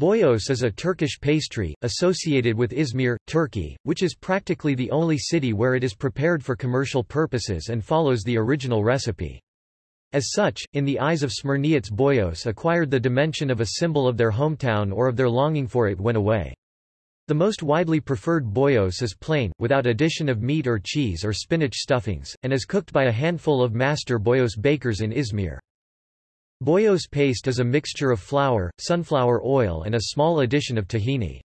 Boyos is a Turkish pastry, associated with Izmir, Turkey, which is practically the only city where it is prepared for commercial purposes and follows the original recipe. As such, in the eyes of Smyrniots Boyos acquired the dimension of a symbol of their hometown or of their longing for it when away. The most widely preferred boyos is plain, without addition of meat or cheese or spinach stuffings, and is cooked by a handful of master boyos bakers in Izmir. Boyos paste is a mixture of flour, sunflower oil and a small addition of tahini.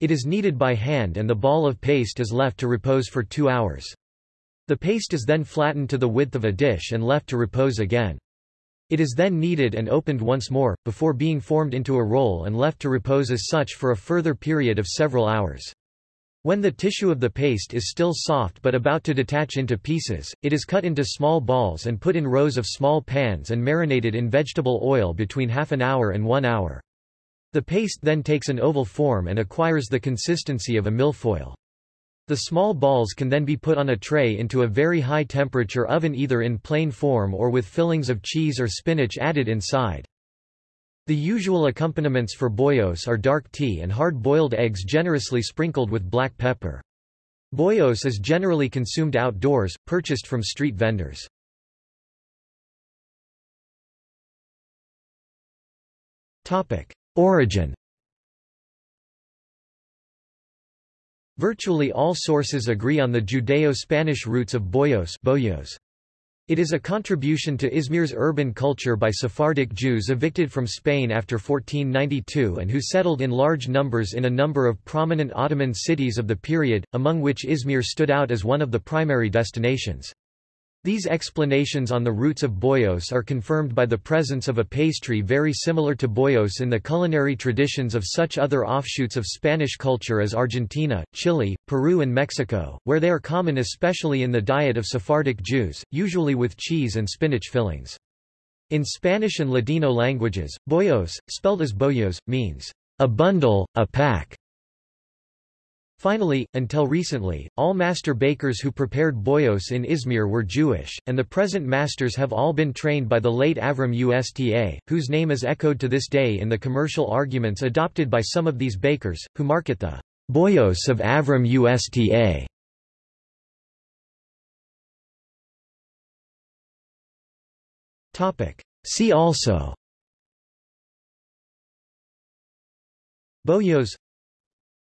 It is kneaded by hand and the ball of paste is left to repose for two hours. The paste is then flattened to the width of a dish and left to repose again. It is then kneaded and opened once more, before being formed into a roll and left to repose as such for a further period of several hours. When the tissue of the paste is still soft but about to detach into pieces, it is cut into small balls and put in rows of small pans and marinated in vegetable oil between half an hour and one hour. The paste then takes an oval form and acquires the consistency of a millefeuille. The small balls can then be put on a tray into a very high temperature oven either in plain form or with fillings of cheese or spinach added inside. The usual accompaniments for boyos are dark tea and hard-boiled eggs generously sprinkled with black pepper. Boyos is generally consumed outdoors, purchased from street vendors. Origin Virtually all sources agree on the Judeo-Spanish roots of boyos, boyos. It is a contribution to Izmir's urban culture by Sephardic Jews evicted from Spain after 1492 and who settled in large numbers in a number of prominent Ottoman cities of the period, among which Izmir stood out as one of the primary destinations. These explanations on the roots of boyos are confirmed by the presence of a pastry very similar to boyos in the culinary traditions of such other offshoots of Spanish culture as Argentina, Chile, Peru and Mexico, where they are common especially in the diet of Sephardic Jews, usually with cheese and spinach fillings. In Spanish and Ladino languages, boyos, spelled as bollos, means a bundle, a pack, Finally, until recently, all master bakers who prepared boyos in Izmir were Jewish, and the present masters have all been trained by the late Avram Usta, whose name is echoed to this day in the commercial arguments adopted by some of these bakers, who market the boyos of Avram Usta. See also Boyos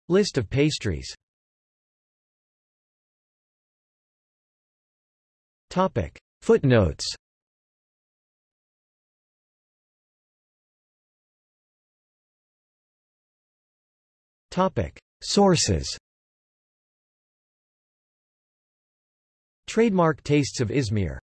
List of pastries Topic. Footnotes Topic. Sources Trademark Tastes of Izmir